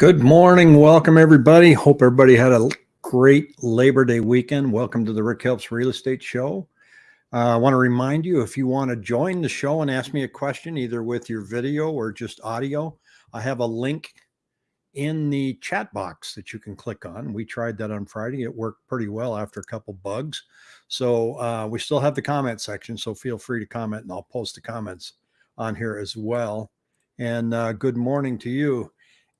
Good morning. Welcome, everybody. Hope everybody had a great Labor Day weekend. Welcome to the Rick Helps Real Estate Show. Uh, I want to remind you if you want to join the show and ask me a question, either with your video or just audio, I have a link in the chat box that you can click on. We tried that on Friday. It worked pretty well after a couple bugs. So uh, we still have the comment section. So feel free to comment and I'll post the comments on here as well. And uh, good morning to you.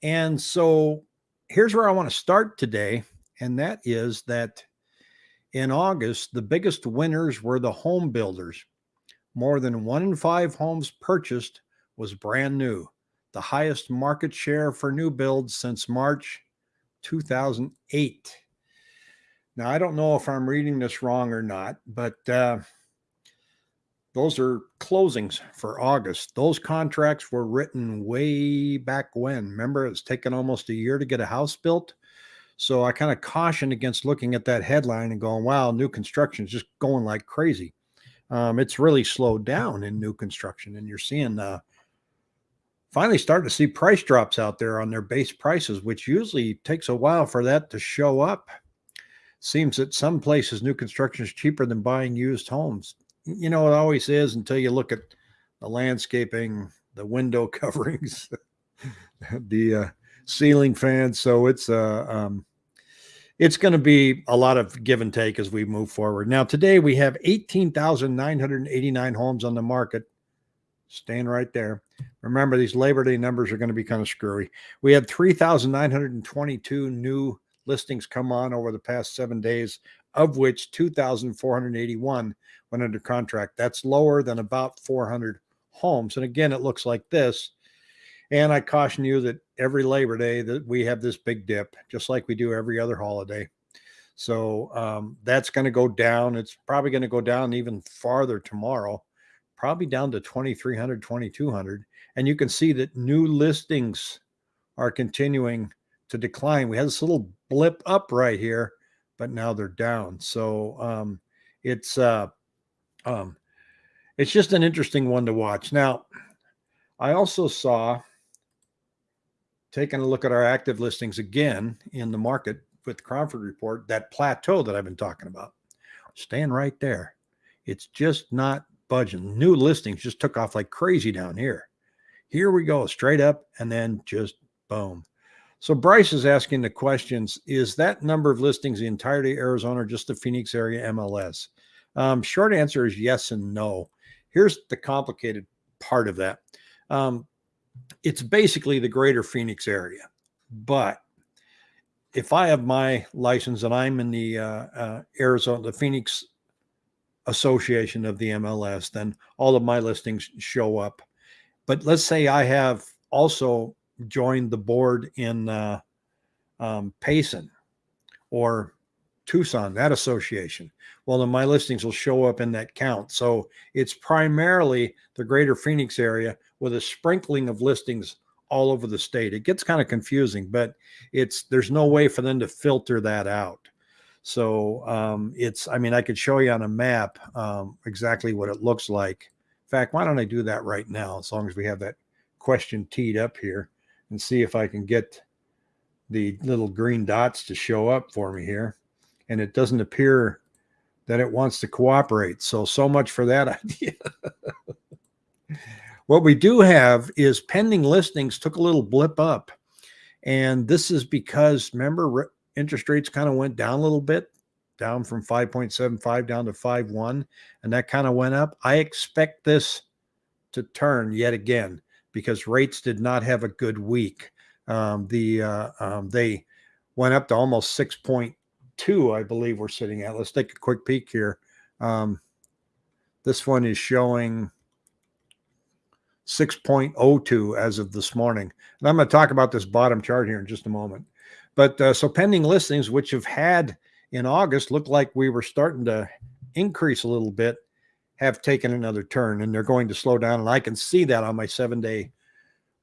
And so here's where I want to start today. And that is that in August, the biggest winners were the home builders. More than one in five homes purchased was brand new, the highest market share for new builds since March 2008. Now, I don't know if I'm reading this wrong or not, but uh, those are closings for August. Those contracts were written way back when. Remember, it's taken almost a year to get a house built. So I kind of caution against looking at that headline and going, wow, new construction is just going like crazy. Um, it's really slowed down in new construction. And you're seeing uh, finally starting to see price drops out there on their base prices, which usually takes a while for that to show up. Seems that some places new construction is cheaper than buying used homes you know, it always is until you look at the landscaping, the window coverings, the uh, ceiling fans. So it's uh, um, it's going to be a lot of give and take as we move forward. Now, today we have 18,989 homes on the market. Staying right there. Remember, these Labor Day numbers are going to be kind of screwy. We had 3,922 new listings come on over the past seven days, of which 2,481 went under contract. That's lower than about 400 homes. And again, it looks like this. And I caution you that every Labor Day that we have this big dip, just like we do every other holiday. So um, that's going to go down. It's probably going to go down even farther tomorrow, probably down to 2,300, 2,200. And you can see that new listings are continuing to decline. We had this little blip up right here, but now they're down. So um, it's uh, um, it's just an interesting one to watch. Now, I also saw, taking a look at our active listings again in the market with the Cromford report, that plateau that I've been talking about, staying right there. It's just not budging. New listings just took off like crazy down here. Here we go, straight up, and then just boom. So Bryce is asking the questions, is that number of listings the entirety of Arizona or just the Phoenix area MLS? Um, short answer is yes and no. Here's the complicated part of that. Um, it's basically the greater Phoenix area, but if I have my license and I'm in the uh, uh, Arizona, the Phoenix Association of the MLS, then all of my listings show up. But let's say I have also joined the board in uh, um, Payson or Tucson, that association. Well, then my listings will show up in that count. So it's primarily the greater Phoenix area with a sprinkling of listings all over the state. It gets kind of confusing, but it's there's no way for them to filter that out. So um, it's, I mean, I could show you on a map um, exactly what it looks like. In fact, why don't I do that right now, as long as we have that question teed up here and see if I can get the little green dots to show up for me here and it doesn't appear that it wants to cooperate. So, so much for that idea. what we do have is pending listings took a little blip up. And this is because, remember, interest rates kind of went down a little bit, down from 5.75 down to 5.1, and that kind of went up. I expect this to turn yet again because rates did not have a good week. Um, the uh, um, they went up to almost 6.2 I believe we're sitting at. Let's take a quick peek here. Um, this one is showing 6.02 as of this morning. And I'm going to talk about this bottom chart here in just a moment. But uh, so pending listings, which have had in August, look like we were starting to increase a little bit, have taken another turn and they're going to slow down. And I can see that on my seven day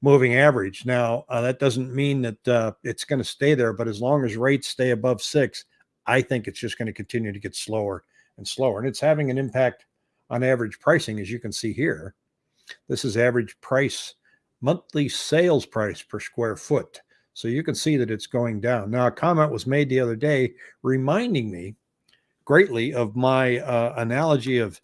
moving average. Now, uh, that doesn't mean that uh, it's going to stay there, but as long as rates stay above six, I think it's just going to continue to get slower and slower. And it's having an impact on average pricing, as you can see here. This is average price, monthly sales price per square foot. So you can see that it's going down. Now, a comment was made the other day reminding me greatly of my uh, analogy of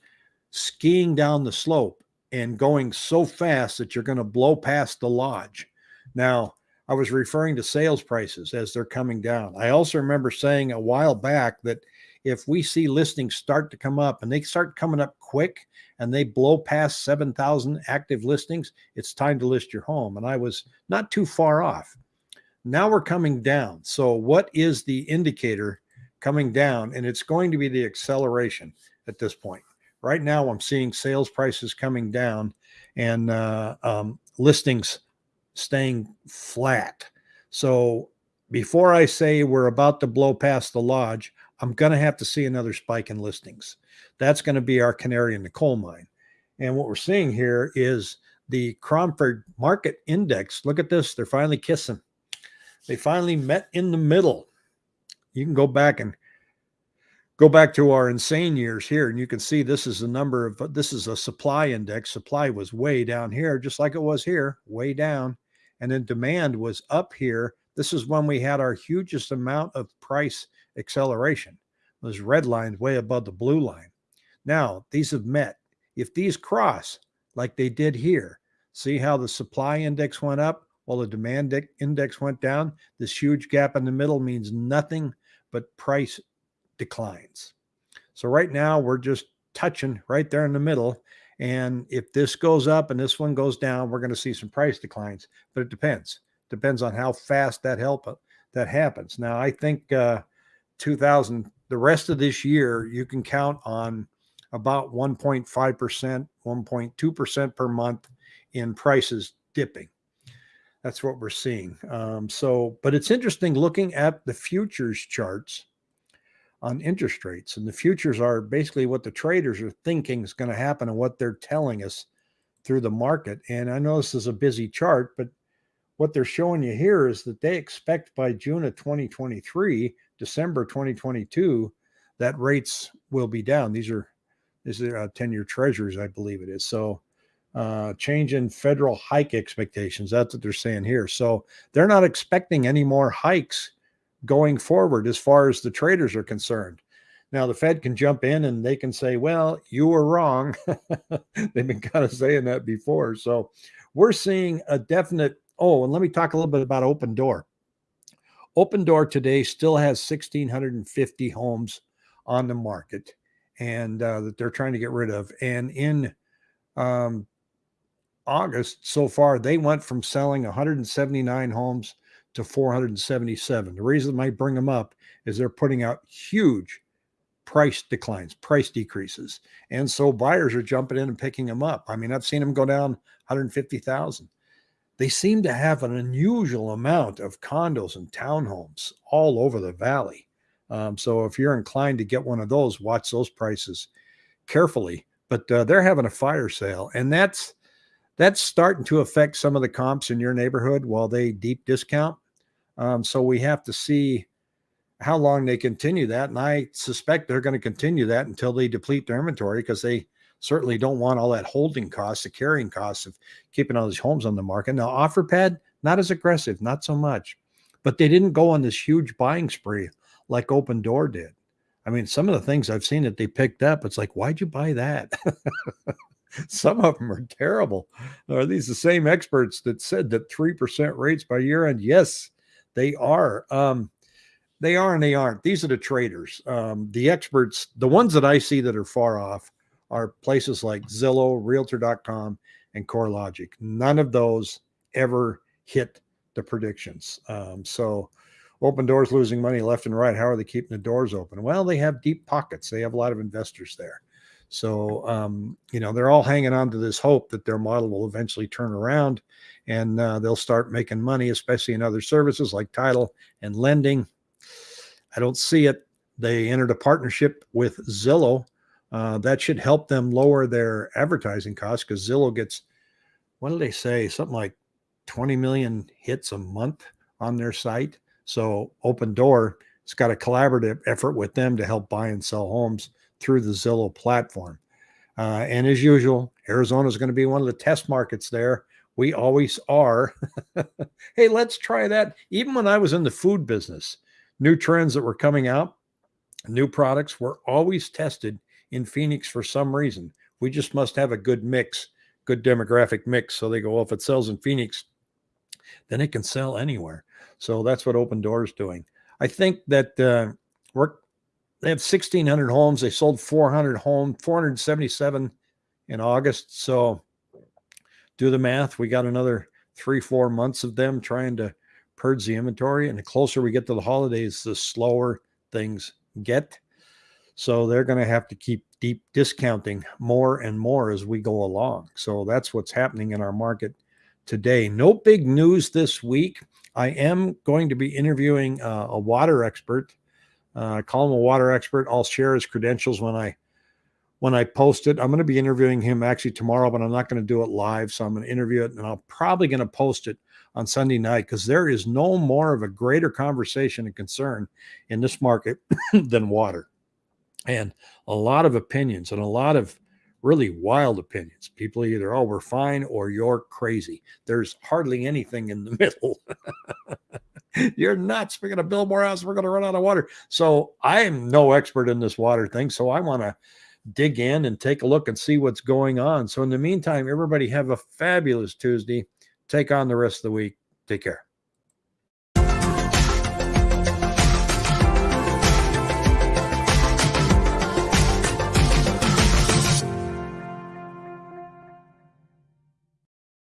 skiing down the slope and going so fast that you're going to blow past the lodge. Now, I was referring to sales prices as they're coming down. I also remember saying a while back that if we see listings start to come up and they start coming up quick and they blow past 7,000 active listings, it's time to list your home. And I was not too far off. Now we're coming down. So, what is the indicator coming down? And it's going to be the acceleration at this point. Right now, I'm seeing sales prices coming down and uh, um, listings staying flat. So before I say we're about to blow past the lodge, I'm going to have to see another spike in listings. That's going to be our canary in the coal mine. And what we're seeing here is the Cromford Market Index. Look at this. They're finally kissing. They finally met in the middle. You can go back and go back to our insane years here and you can see this is the number of this is a supply index supply was way down here just like it was here way down and then demand was up here. This is when we had our hugest amount of price acceleration. Those red lines way above the blue line. Now, these have met. If these cross like they did here, see how the supply index went up while the demand index went down? This huge gap in the middle means nothing but price declines. So right now we're just touching right there in the middle and if this goes up and this one goes down, we're going to see some price declines. But it depends. Depends on how fast that help that happens. Now, I think uh, 2000, the rest of this year, you can count on about 1.5%, 1.2% per month in prices dipping. That's what we're seeing. Um, so, but it's interesting looking at the futures charts on interest rates. And the futures are basically what the traders are thinking is going to happen and what they're telling us through the market. And I know this is a busy chart, but what they're showing you here is that they expect by June of 2023, December 2022, that rates will be down. These are these are uh, 10-year treasuries, I believe it is. So uh, change in federal hike expectations. That's what they're saying here. So they're not expecting any more hikes going forward as far as the traders are concerned. Now, the Fed can jump in and they can say, well, you were wrong. They've been kind of saying that before. So we're seeing a definite. Oh, and let me talk a little bit about Opendoor. Open Door today still has 1,650 homes on the market and uh, that they're trying to get rid of. And in um, August so far, they went from selling 179 homes to 477. The reason might bring them up is they're putting out huge price declines, price decreases. And so buyers are jumping in and picking them up. I mean, I've seen them go down 150,000. They seem to have an unusual amount of condos and townhomes all over the valley. Um, so if you're inclined to get one of those, watch those prices carefully. But uh, they're having a fire sale, and that's that's starting to affect some of the comps in your neighborhood while they deep discount. Um, so we have to see how long they continue that. And I suspect they're going to continue that until they deplete their inventory because they certainly don't want all that holding costs, the carrying costs of keeping all these homes on the market. Now, OfferPad, not as aggressive, not so much, but they didn't go on this huge buying spree like Opendoor did. I mean, some of the things I've seen that they picked up, it's like, why'd you buy that? some of them are terrible. Are these the same experts that said that 3% rates by year end? Yes, they are. Um, they are and they aren't. These are the traders. Um, the experts, the ones that I see that are far off are places like Zillow, Realtor.com, and CoreLogic. None of those ever hit the predictions. Um, so Opendoor's losing money left and right. How are they keeping the doors open? Well, they have deep pockets. They have a lot of investors there. So, um, you know, they're all hanging on to this hope that their model will eventually turn around and uh, they'll start making money, especially in other services like title and lending. I don't see it. They entered a partnership with Zillow. Uh, that should help them lower their advertising costs because Zillow gets, what do they say? Something like 20 million hits a month on their site. So Opendoor, it's got a collaborative effort with them to help buy and sell homes through the Zillow platform. Uh, and as usual, Arizona is going to be one of the test markets there we always are. hey, let's try that. Even when I was in the food business, new trends that were coming out, new products were always tested in Phoenix for some reason. We just must have a good mix, good demographic mix. So they go, well, if it sells in Phoenix, then it can sell anywhere. So that's what Opendoor is doing. I think that uh, we're they have 1,600 homes. They sold 400 home, 477 in August. So do the math. We got another three, four months of them trying to purge the inventory. And the closer we get to the holidays, the slower things get. So they're going to have to keep deep discounting more and more as we go along. So that's what's happening in our market today. No big news this week. I am going to be interviewing uh, a water expert uh, call him a water expert. I'll share his credentials when I when I post it. I'm going to be interviewing him actually tomorrow, but I'm not going to do it live. So I'm going to interview it, and I'm probably going to post it on Sunday night because there is no more of a greater conversation and concern in this market than water, and a lot of opinions and a lot of really wild opinions. People either, oh, we're fine or you're crazy. There's hardly anything in the middle. You're nuts. We're going to build more houses. We're going to run out of water. So I am no expert in this water thing. So I want to dig in and take a look and see what's going on. So in the meantime, everybody have a fabulous Tuesday. Take on the rest of the week. Take care.